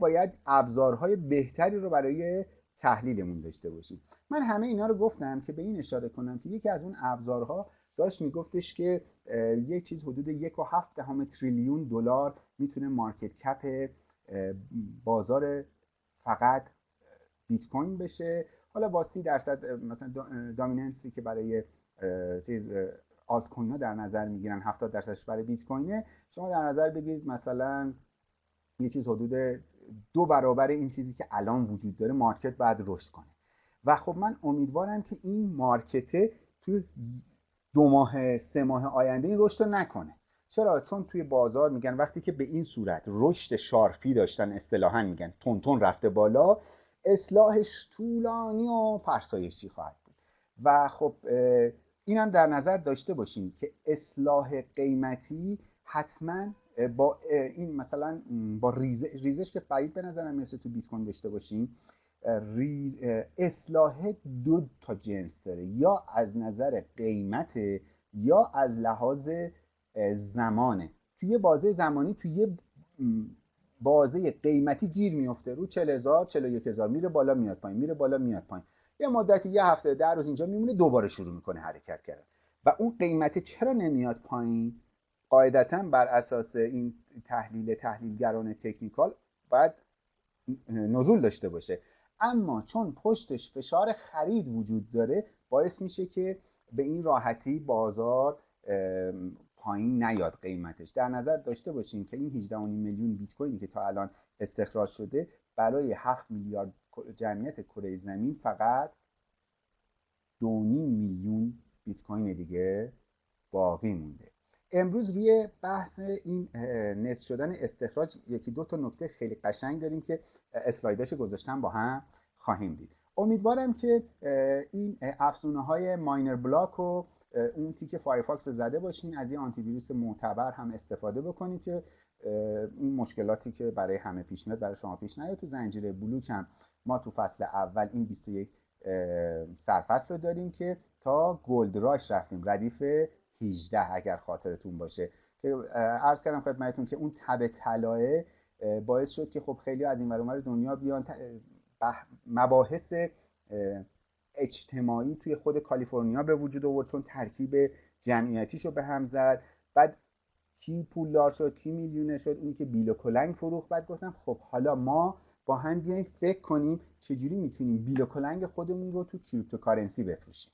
باید ابزارهای بهتری رو برای تحلیلمون داشته باشیم. من همه اینا رو گفتم که به این اشاره کنم که یکی از اون ابزارها داشت میگفتش که یک چیز حدود یک و هفت دهم تریلیون دلار می‌تونه مارکت کپ بازار فقط بیت کوین بشه. حالا با سی درصد مثلا دامیننسی که برای چیز آلت کوین ها در نظر می‌گیرن 70 درصدش برای بیت کوینه. شما در نظر بگیرید مثلا یه چیز حدود دو برابر این چیزی که الان وجود داره market باید رشد کنه. و خب من امیدوارم که این market ه توی دو ماه سه ماه آینده این رشد نکنه. چرا؟ چون توی بازار میگن وقتی که به این صورت رشد sharp ی داشتن اصطلاحا میگن تند رفته بالا اصلاحش طولانی و فرسایشی خواهد بود. و خب اینم در نظر داشته باشیم که اصلاح قیمتی حتما با این مثلا با ریزش که بعید به نظرم می‌رسه تو بیت کوین داشته باشیم اصلاح دو تا جنس داره یا از نظر قیمت یا از لحاظ زمانه. یه بازه زمانی توی یه بازه قیمتی گیر میفته رو 40 هزار 41 هزار میره بالا میاد پایین میره بالا میاد پایین. یه مدتی یه هفته در روز اینجا میمونه دوباره شروع می‌کنه حرکت کردن. و اون قیمت چرا نمیاد پایین؟ قاعدتا بر اساس این تحلیل تحلیلگران تکنیکال باید نزول داشته باشه. اما چون پشتش فشار خرید وجود داره باعث میشه که به این راحتی بازار پایین نیاد قیمتش. در نظر داشته باشیم که این 18 میلیون بیت کوینی که تا الان استخراج شده برای 7 میلیارد جمعیت کره زمین فقط 2.5 میلیون بیت کوین دیگه باقی مونده. امروز روی بحث این نصف شدن استخراج یکی دو تا نکته خیلی قشنگ داریم که اسلایداش گذاشتم با هم خواهیم دید. امیدوارم که این افزونه های miner block و اون تیک فایرفاکس زده باشین از یه آنتی ویروس معتبر هم استفاده بکنید که این مشکلاتی که برای همه پیش میاد برای شما پیش نیاد. تو زنجیره بلوک هم ما تو فصل اول این 21 سرفصل رو داریم که تا gold rush رفتیم. ردیف 18 اگر خاطرتون باشه. که عرض کردم خدمتتون که اون تب طلایه باعث شد که خب خیلی از این ور دنیا بیان مباحث اجتماعی توی خود کالیفرنیا به وجود آورد چون ترکیب جمعیتیش رو به هم زد. بعد کی پولدار شد کی میلیونر شد اونی که بیل و کلنگ فروخت. بعد گفتم خب حالا ما با هم بیایم فکر کنیم چجوری می‌تونیم بیل و کلنگ خودمون رو تو cryptocurrency بفروشیم.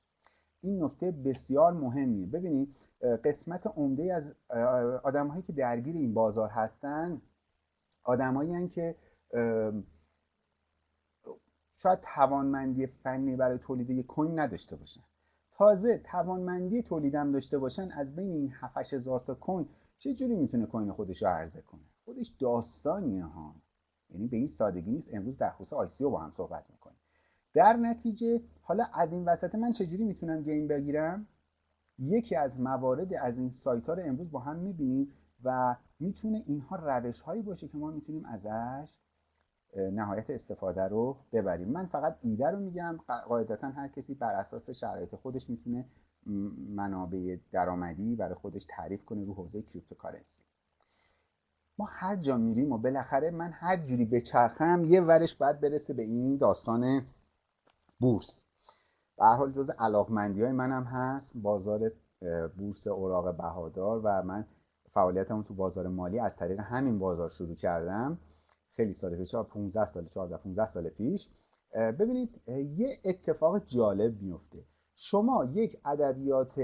این نکته بسیار مهمیه. ببینید قسمت عمده از آدم که درگیر این بازار هستن آدمایی که شاید توانمندی فنی برای تولید یک coin نداشته باشن. تازه توانمندی تولیدم داشته باشن از بین این 7 هزار تا کوین چه جوری می‌تونه کوین خودش رو عرضه کنه؟ خودش داستانیه ها. یعنی به این سادگی نیست. امروز در خصوص آی با هم صحبت در نتیجه حالا از این وسط من چجوری می‌تونم گیم بگیرم؟ یکی از موارد از این سایت ها رو امروز با هم می‌بینیم و می‌تونه اینها روش هایی باشه که ما می‌تونیم ازش نهایت استفاده رو ببریم. من فقط ایده رو میگم قاعدتا هر کسی بر اساس شرایط خودش می‌تونه منابع درآمدی برای خودش تعریف کنه رو حوزه cryptocurrency ما هر جا میریم و بالاخره من هر جوری بچرخم یه ورش باید برسه به این داستان بورس. به حال جز علاقمندی های منم هست. بازار بورس اوراق بهادار و من فعالیتمو تو بازار مالی از طریق همین بازار شروع کردم. خیلی سال پیش 15 سال 14 15 سال پیش. ببینید یه اتفاق جالب میفته شما یک ادبیات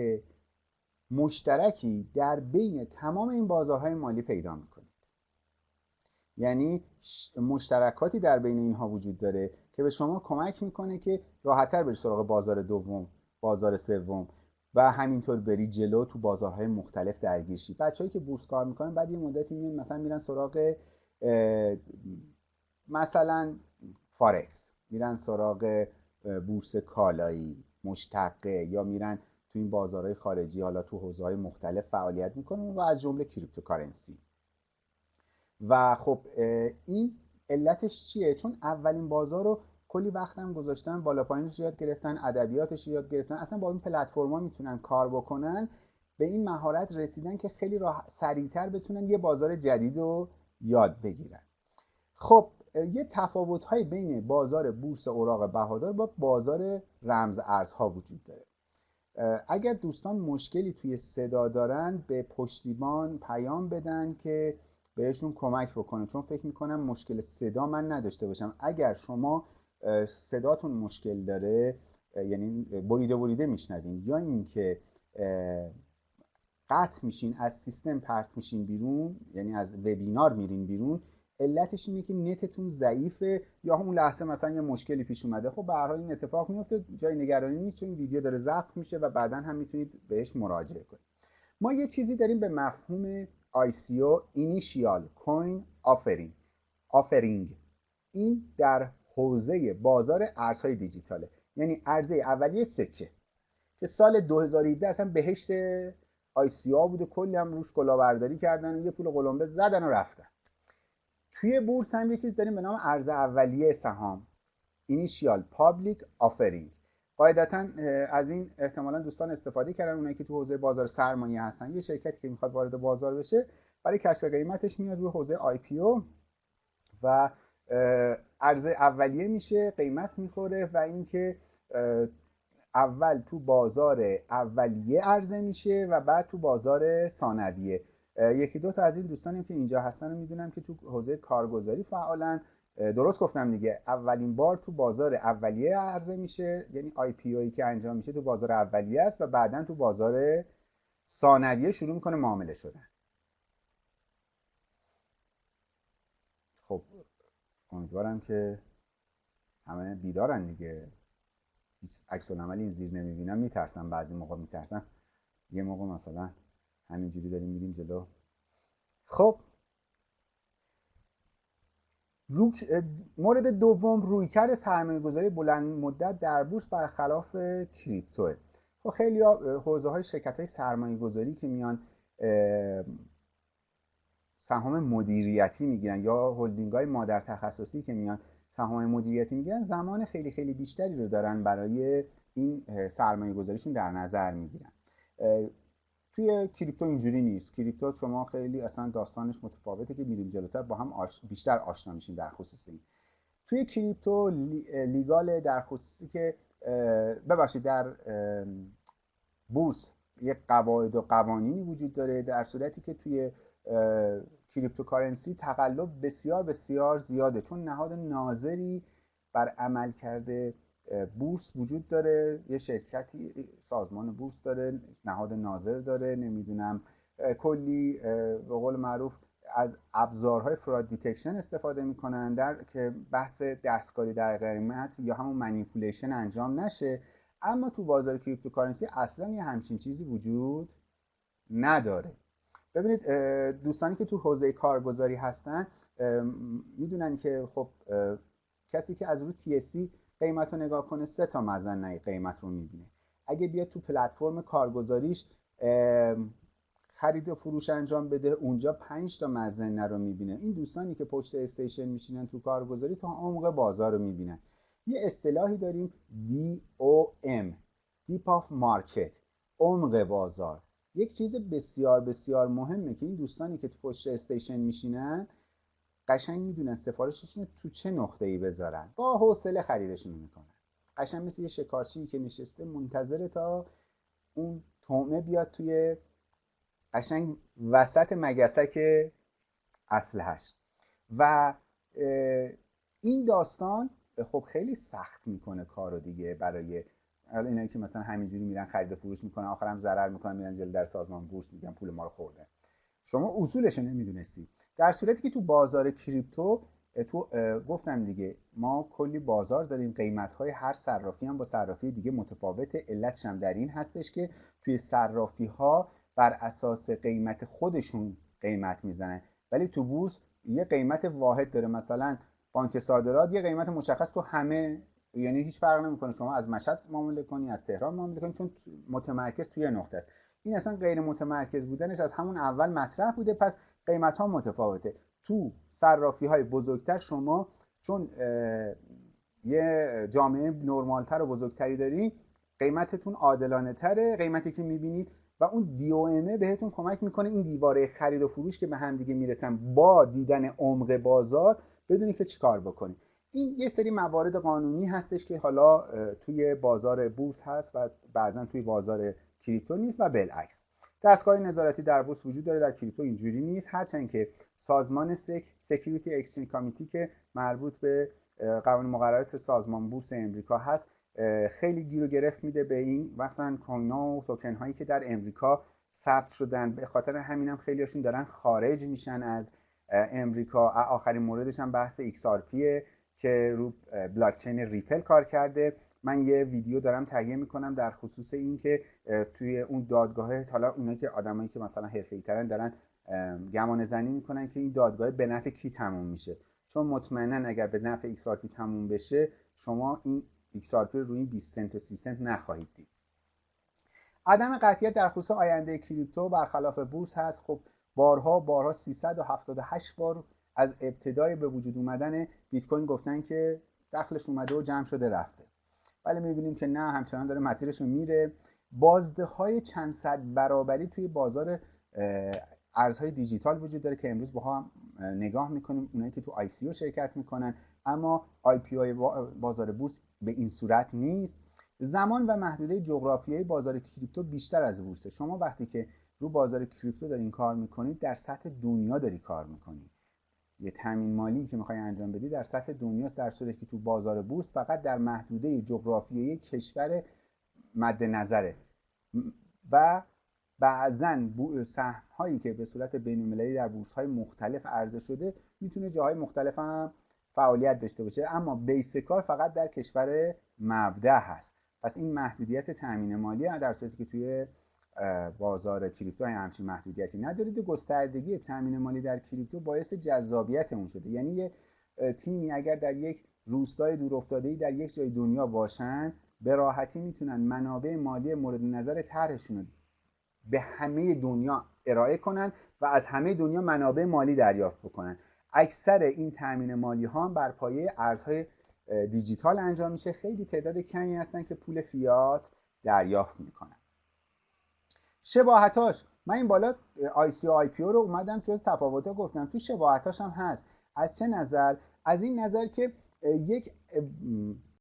مشترکی در بین تمام این بازارهای مالی پیدا می‌کنید. یعنی مشترکاتی در بین اینها وجود داره. که به شما کمک می‌کنه که راحتتر بری سراغ بازار دوم بازار سوم و همینطور بری جلو تو بازارهای مختلف درگیر شی. بچه‌ای که بورس کار می‌کنن بعد یه مدتی میان مثلا میرن سراغ مثلا فارکس میرن سراغ بورس کالایی مشتقه یا میرن تو این بازارهای خارجی حالا تو حوزه های مختلف فعالیت می‌کنن و از جمله cryptocurrency. و خب این علتش چیه؟ چون اولین بازار رو کلی وقتم گذاشتن بالا پایینش یاد گرفتن ادبیاتش یاد گرفتن. اصلا با این پلتفرما می‌تونن کار بکنن. به این مهارت رسیدن که خیلی راحت سریعتر بتونن یه بازار جدید رو یاد بگیرن. خب یه تفاوت های بین بازار بورس اوراق بهادار با بازار رمز ارزها وجود داره. اگر دوستان مشکلی توی صدا دارن به پشتیبان پیام بدن که بهشون کمک بکنه. چون فکر می‌کنم مشکل صدا من نداشته باشم. اگر شما صداتون مشکل داره یعنی بریده بریده میشنوین یا اینکه قطع میشین از سیستم پرت میشین بیرون یعنی از وبینار میرین بیرون علتش اینه که نتتون ضعیفه یا همون لحظه مثلا یه مشکلی پیش اومده. خب به حال این اتفاق میفته جای نگرانی نیست چون این ویدیو داره ضبط میشه و بعدا هم می‌تونید بهش مراجعه کنید. ما یه چیزی داریم به مفهوم ICO Initial Coin Offering Offering این در حوزه بازار ارزهای دیجیتاله. یعنی ارزه اولیه سکه. که سال 2017 اصلا بهشت ICO بوده کلی هم روش کلاهبرداری کردن و یه پول قلمبه زدن و رفتن. توی بورس هم یه چیز داریم به نام ارز اولیه سهام. Initial Public Offering قاعدتا از این احتمالا دوستان استفاده کردن اونایی که تو حوزه بازار سرمایه هستن. یه شرکتی که می‌خواد وارد بازار بشه برای کشف قیمتش میاد روی حوزه IPO و ارز اولیه میشه قیمت می‌خوره و اینکه اول تو بازار اولیه عرضه میشه و بعد تو بازار ثانویه. یکی دو تا از این دوستانی که اینجا هستن رو می‌دونم که تو حوزه کارگزاری فعالن. درست گفتم دیگه. اولین بار تو بازار اولیه عرضه میشه. یعنی آی پی اوی که انجام میشه تو بازار اولیه است و بعدا تو بازار ثانویه شروع می‌کنه معامله شدن. خب امیدوارم که همه بیدارن دیگه. هیچ عکس این زیر نمی‌بینم. میترسم بعضی موقع میترسم. یه موقع مثلا همینجوری داریم میریم جلو. خب مورد دوم رویکرد سرمایه گذاری بلند مدت در بورس برخلاف کریپتوه. خب خیلی حوزه های شرکت های سرمایه گذاری که میان سهام مدیریتی می‌گیرن یا هلدینگ های مادر تخصصی که میان سهام مدیریتی می‌گیرن زمان خیلی خیلی بیشتری رو دارن برای این سرمایه گذاریشون در نظر می‌گیرن. توی کریپتو اینجوری نیست. کریپتو شما خیلی اصلا داستانش متفاوته که میریم جلوتر با هم بیشتر آشنا میشیم در خصوص این. توی کریپتو لیگال در خصوصی که ببخشید در بورس یک قواعد و قوانینی وجود داره در صورتی که توی cryptocurrency تقلب بسیار بسیار زیاده. چون نهاد ناظری بر عملکرد بورس وجود داره یه شرکتی سازمان بورس داره نهاد ناظر داره نمی‌دونم. کلی به قول معروف از ابزارهای fraud detection استفاده می‌کنن در که بحث دستکاری در قیمت یا همون manipulation انجام نشه. اما تو بازار cryptocurrency اصلا یه همچین چیزی وجود نداره. ببینید دوستانی که تو حوزه کارگزاری هستن می‌دونن که خب کسی که از رو TSC قیمت رو نگاه کنه سه تا مزن قیمت رو می‌بینه. اگه بیاد تو پلتفرم کارگزاریش خرید و فروش انجام بده اونجا پنج تا مزنه رو می‌بینه. این دوستانی که پشت استیشن میشینن تو کارگزاری تا عمق بازار رو می‌بینن. یه اصطلاحی داریم DOM Deep of Market عمق بازار. یک چیز بسیار بسیار مهمه که این دوستانی که تو پشت استیشن میشینن قشنگ می‌دونن سفارششون تو چه نقطه ای بذارن. با حوصله خریدشون می‌کنن. قشنگ مثل یه شکارچی که نشسته منتظر تا اون تومه بیاد توی قشنگ وسط مگسک اصلهش و این داستان خب خیلی سخت می‌کنه کارو دیگه برای اینایی که مثلا همینجوری میرن خرید و فروش می‌کنن آخرم ضرر می‌کنن میرن جلو در سازمان بورس میگن پول ما رو خورده. شما اصولش رو نمی‌دونستی. در صورتی که تو بازار کریپتو تو گفتم دیگه ما کلی بازار داریم قیمت های هر صرافی هم با صرافی دیگه متفاوته. علتش هم در این هستش که توی صرافی ها بر اساس قیمت خودشون قیمت می‌زنن. ولی تو بورس یه قیمت واحد داره. مثلا بانک صادرات یه قیمت مشخص تو همه یعنی هیچ فرق نمی‌کنه. شما از مشهد معامله کنی از تهران معامله کنی چون متمرکز توی نقطه است. این اصلا غیر متمرکز بودنش از همون اول مطرح بوده پس قیمت ها متفاوته. تو صرافی های بزرگتر شما چون یه جامعه نرمالتر و بزرگتری دارین قیمتتون عادلانه تره قیمتی که می‌بینید و اون دی او بهتون کمک می‌کنه این دیواره خرید و فروش که به هم دیگه می‌رسن با دیدن عمق بازار بدونی که چیکار بکنی. این یه سری موارد قانونی هستش که حالا توی بازار بورس هست و بعضا توی بازار کریپتو نیست و بالعکس. دستگاه نظارتی در بورس وجود داره در کریپتو اینجوری نیست. هرچند که سازمان SEC Security Exchange Committee که مربوط به قوانین مقررات سازمان بورس امریکا هست خیلی گیر و گرفت میده به این مثلا کوین و توکن هایی که در امریکا ثبت شدن. به خاطر همینم هم خیلیاشون دارن خارج میشن از امریکا. آخرین موردش هم بحث XRP که رو بلاکچین ریپل کار کرده. من یه ویدیو دارم تهیه می‌کنم در خصوص این که توی اون دادگاه حالا اونایی که آدمایی که مثلا حرفه‌ای ترن دارن گمان زنی می‌کنن که این دادگاه به نفع کی تموم میشه. چون مطمئنا اگر به نفع XRP تموم بشه شما این XRP رو روی این 20 سنت و 30 سنت نخواهید دید. عدم قطعیت در خصوص آینده کریپتو برخلاف بورس هست. خب بارها بارها 378 بار از ابتدای به وجود اومدن بیت کوین گفتن که دخلش اومده و جمع شده رفته. ولی می‌بینیم که نه همچنان داره مسیرش رو میره. بازده های چند صد برابری توی بازار ارزهای دیجیتال وجود داره که امروز با هم نگاه می‌کنیم. اونایی که تو ICO شرکت می‌کنن. اما IPO بازار بورس به این صورت نیست. زمان و محدوده جغرافیایی بازار کریپتو بیشتر از بورسه. شما وقتی که رو بازار کریپتو دارین کار می‌کنید در سطح دنیا داری کار می‌کنید یه تامین مالی که می‌خوای انجام بدی در سطح دنیاست در صورتی که تو بازار بورس فقط در محدوده جغرافیایی کشور مد نظره و بعضا سهم هایی که به صورت بین در بورس های مختلف عرضه شده می‌تونه جاهای مختلف هم فعالیت داشته باشه. اما بیس کار فقط در کشور مبدع هست. پس این محدودیت تامین مالی در صورتی که توی بازار کریپتو همچین محدودیتی ندارید. گستردگی تامین مالی در کریپتو باعث جذابیت اون شده. یعنی یه تیمی اگر در یک روستای دورافتاده در یک جای دنیا باشن به راحتی می‌تونن منابع مالی مورد نظر طرحشون به همه دنیا ارائه کنن و از همه دنیا منابع مالی دریافت بکنن. اکثر این تامین مالی ها بر پایه ارزهای دیجیتال انجام میشه. خیلی تعداد کمی هستن که پول فیات دریافت می‌کنن. شباهتاش. من این بالا ICO IPO رو اومدم جزء تفاوت گفتم. تو شباهتاش هم هست. از چه نظر؟ از این نظر که یک